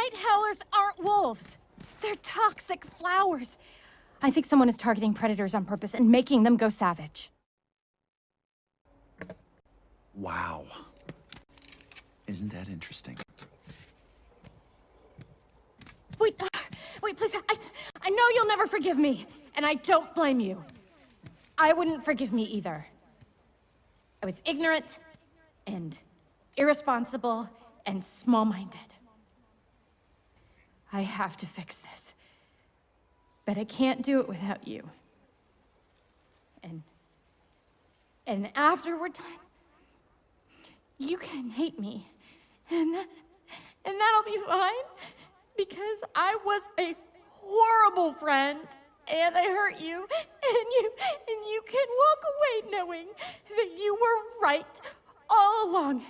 Night Howlers aren't wolves. They're toxic flowers. I think someone is targeting predators on purpose and making them go savage. Wow. Isn't that interesting? Wait, uh, wait, please. I, I know you'll never forgive me, and I don't blame you. I wouldn't forgive me either. I was ignorant, and irresponsible, and small-minded. I have to fix this. But I can't do it without you. And... And after we're done, you can hate me. And that, and that'll be fine. Because I was a horrible friend. And I hurt you. And you, and you can walk away knowing that you were right all along.